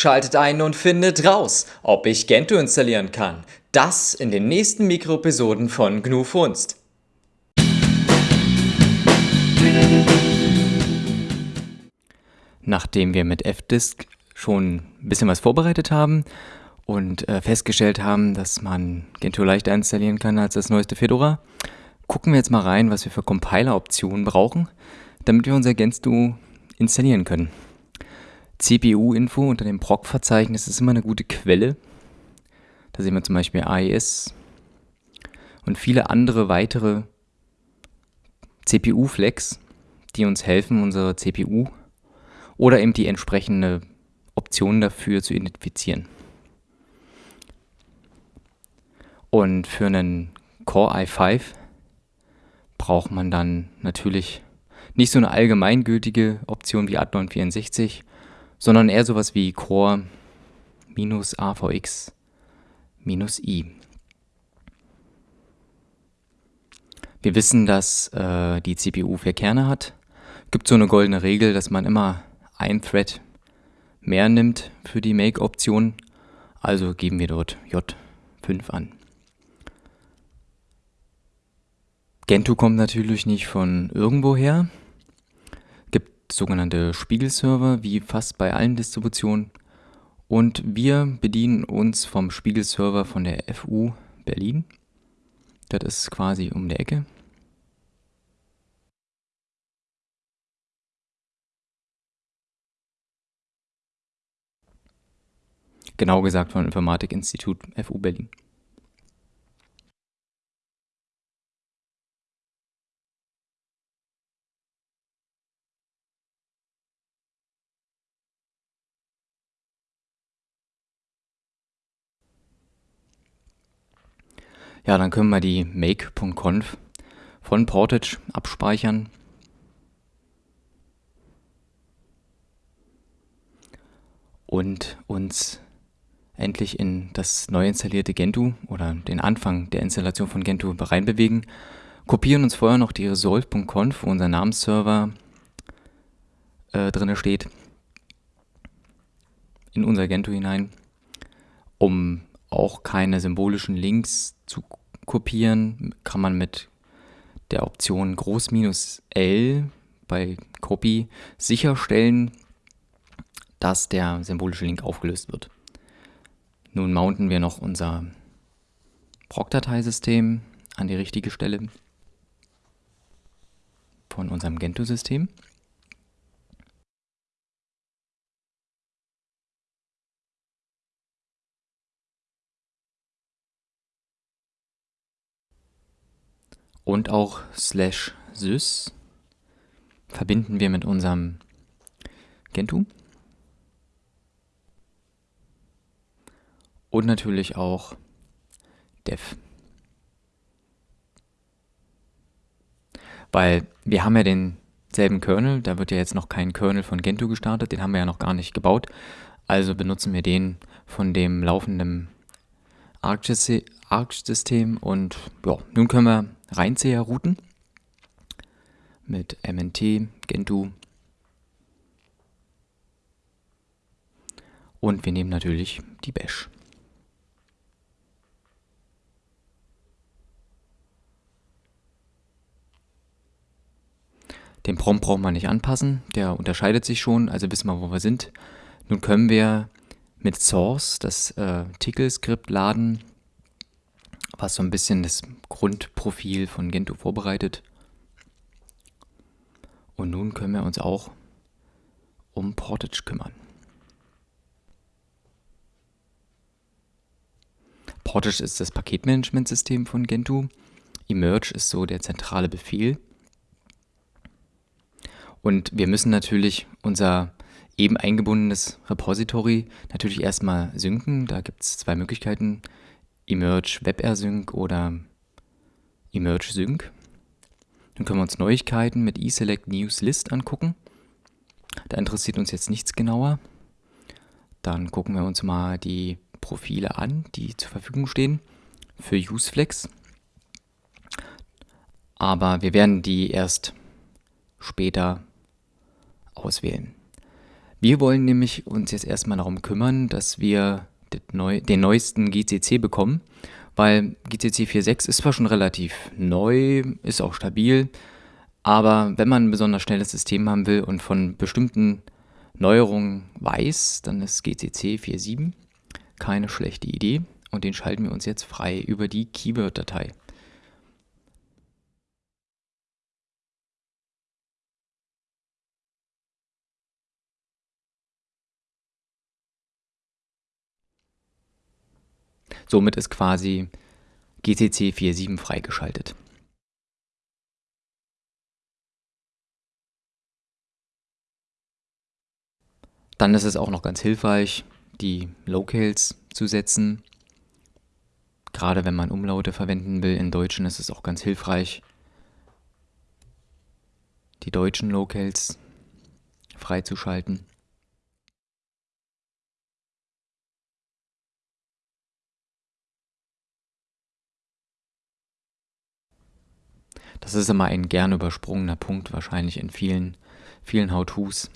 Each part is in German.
Schaltet ein und findet raus, ob ich Gentoo installieren kann. Das in den nächsten Mikroepisoden von GNU Funst. Nachdem wir mit fdisk schon ein bisschen was vorbereitet haben und äh, festgestellt haben, dass man Gentoo leichter installieren kann als das neueste Fedora, gucken wir jetzt mal rein, was wir für Compiler-Optionen brauchen, damit wir unser Gentoo installieren können. CPU-Info unter dem Proc-Verzeichnis ist immer eine gute Quelle. Da sehen wir zum Beispiel AES und viele andere weitere CPU-Flex, die uns helfen, unsere CPU oder eben die entsprechende Option dafür zu identifizieren. Und für einen Core i5 braucht man dann natürlich nicht so eine allgemeingültige Option wie Athlon64, sondern eher sowas wie Core minus AVX minus i. Wir wissen, dass äh, die CPU vier Kerne hat. Gibt so eine goldene Regel, dass man immer ein Thread mehr nimmt für die Make-Option. Also geben wir dort J5 an. Gentoo kommt natürlich nicht von irgendwoher. Sogenannte Spiegelserver, wie fast bei allen Distributionen. Und wir bedienen uns vom Spiegelserver von der FU Berlin. Das ist quasi um die Ecke. Genau gesagt vom Informatikinstitut FU Berlin. Ja, dann können wir die make.conf von Portage abspeichern. Und uns endlich in das neu installierte Gentoo oder den Anfang der Installation von Gentoo reinbewegen. Kopieren uns vorher noch die resolve.conf, wo unser Namensserver äh, drin steht, in unser Gentoo hinein, um auch keine symbolischen Links zu kopieren, kann man mit der Option Groß-L bei Copy sicherstellen, dass der symbolische Link aufgelöst wird. Nun mounten wir noch unser Proc-Dateisystem an die richtige Stelle von unserem Gentoo-System. Und auch slash sys verbinden wir mit unserem Gentoo. Und natürlich auch dev. Weil wir haben ja denselben Kernel, da wird ja jetzt noch kein Kernel von Gentoo gestartet, den haben wir ja noch gar nicht gebaut. Also benutzen wir den von dem laufenden Arch-System und ja, nun können wir Reinzieher-Routen mit MNT, Gentoo und wir nehmen natürlich die Bash. Den Prompt braucht man nicht anpassen, der unterscheidet sich schon, also wissen wir, wo wir sind. Nun können wir mit Source das äh, Tickle-Skript laden was so ein bisschen das Grundprofil von Gentoo vorbereitet. Und nun können wir uns auch um Portage kümmern. Portage ist das Paketmanagementsystem von Gentoo. Emerge ist so der zentrale Befehl. Und wir müssen natürlich unser eben eingebundenes Repository natürlich erstmal synken. Da gibt es zwei Möglichkeiten. Emerge WebRSync oder Emerge Sync. Dann können wir uns Neuigkeiten mit eSelect News List angucken. Da interessiert uns jetzt nichts genauer. Dann gucken wir uns mal die Profile an, die zur Verfügung stehen für UseFlex. Aber wir werden die erst später auswählen. Wir wollen nämlich uns jetzt erstmal darum kümmern, dass wir den neuesten GCC bekommen, weil GCC 4.6 ist zwar schon relativ neu, ist auch stabil, aber wenn man ein besonders schnelles System haben will und von bestimmten Neuerungen weiß, dann ist GCC 4.7 keine schlechte Idee und den schalten wir uns jetzt frei über die Keyword-Datei. Somit ist quasi GCC 4.7 freigeschaltet. Dann ist es auch noch ganz hilfreich, die Locales zu setzen. Gerade wenn man Umlaute verwenden will in Deutschen ist es auch ganz hilfreich, die deutschen Locales freizuschalten. Das ist immer ein gern übersprungener Punkt wahrscheinlich in vielen, vielen How-Tos.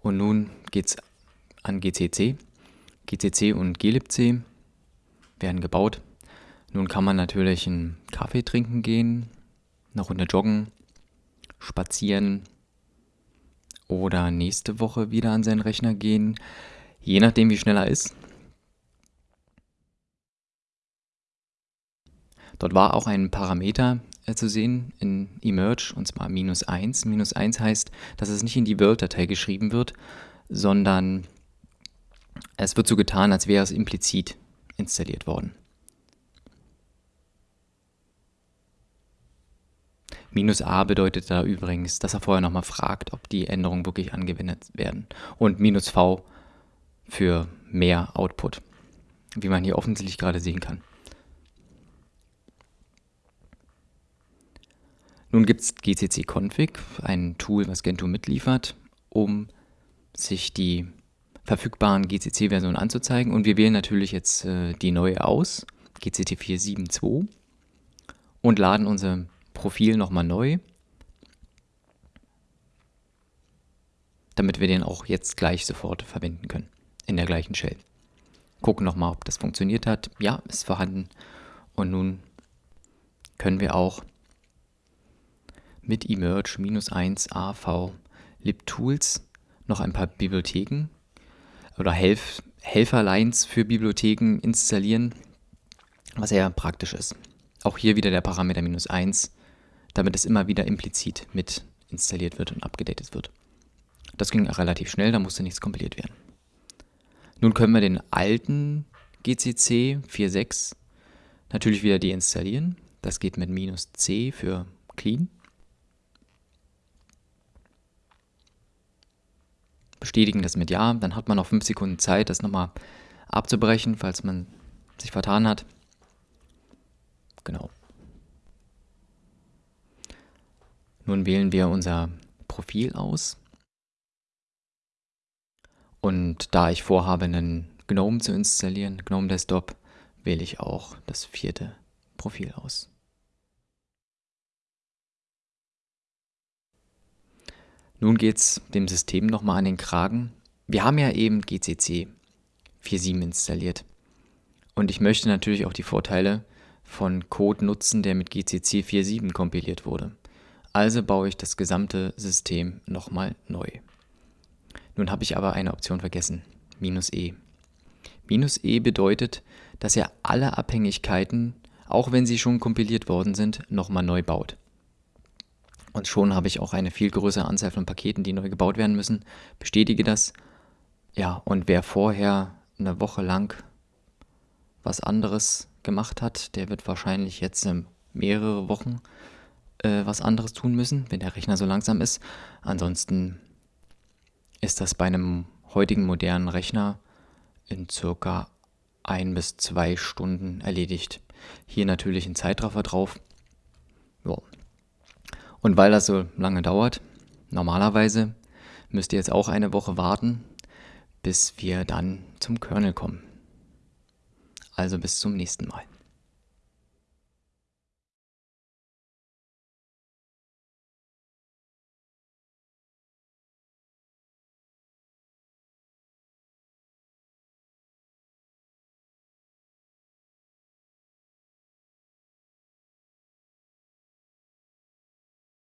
Und nun geht es an GCC. GCC und glibc werden gebaut. Nun kann man natürlich einen Kaffee trinken gehen, eine Runde joggen, spazieren oder nächste Woche wieder an seinen Rechner gehen, je nachdem wie schnell er ist. Dort war auch ein Parameter äh, zu sehen in emerge und zwar minus 1. Minus 1 heißt, dass es nicht in die World-Datei geschrieben wird, sondern es wird so getan, als wäre es implizit installiert worden. Minus a bedeutet da übrigens, dass er vorher nochmal fragt, ob die Änderungen wirklich angewendet werden. Und minus v für mehr Output, wie man hier offensichtlich gerade sehen kann. Nun gibt es gcc-config, ein Tool, was Gentoo mitliefert, um sich die verfügbaren GCC-Versionen anzuzeigen. Und wir wählen natürlich jetzt äh, die neue aus, GCT 4.7.2, und laden unser Profil nochmal neu, damit wir den auch jetzt gleich sofort verwenden können, in der gleichen Shell. Gucken nochmal, ob das funktioniert hat. Ja, ist vorhanden. Und nun können wir auch mit emerge-1 AV libtools noch ein paar Bibliotheken oder Helf Helferlines für Bibliotheken installieren, was sehr praktisch ist. Auch hier wieder der Parameter minus 1, damit es immer wieder implizit mit installiert wird und abgedatet wird. Das ging relativ schnell, da musste nichts kompiliert werden. Nun können wir den alten GCC 4.6 natürlich wieder deinstallieren. Das geht mit minus C für clean. Bestätigen das mit Ja. Dann hat man noch 5 Sekunden Zeit, das nochmal abzubrechen, falls man sich vertan hat. Genau. Nun wählen wir unser Profil aus. Und da ich vorhabe, einen GNOME zu installieren, GNOME Desktop, wähle ich auch das vierte Profil aus. Nun geht es dem System nochmal an den Kragen. Wir haben ja eben GCC 4.7 installiert. Und ich möchte natürlich auch die Vorteile von Code nutzen, der mit GCC 4.7 kompiliert wurde. Also baue ich das gesamte System nochmal neu. Nun habe ich aber eine Option vergessen, minus e. Minus e bedeutet, dass er alle Abhängigkeiten, auch wenn sie schon kompiliert worden sind, nochmal neu baut. Und schon habe ich auch eine viel größere Anzahl von Paketen, die neu gebaut werden müssen. Bestätige das. Ja, und wer vorher eine Woche lang was anderes gemacht hat, der wird wahrscheinlich jetzt mehrere Wochen äh, was anderes tun müssen, wenn der Rechner so langsam ist. Ansonsten ist das bei einem heutigen modernen Rechner in circa ein bis zwei Stunden erledigt. Hier natürlich ein Zeitraffer drauf. Ja, und weil das so lange dauert, normalerweise müsst ihr jetzt auch eine Woche warten, bis wir dann zum Kernel kommen. Also bis zum nächsten Mal.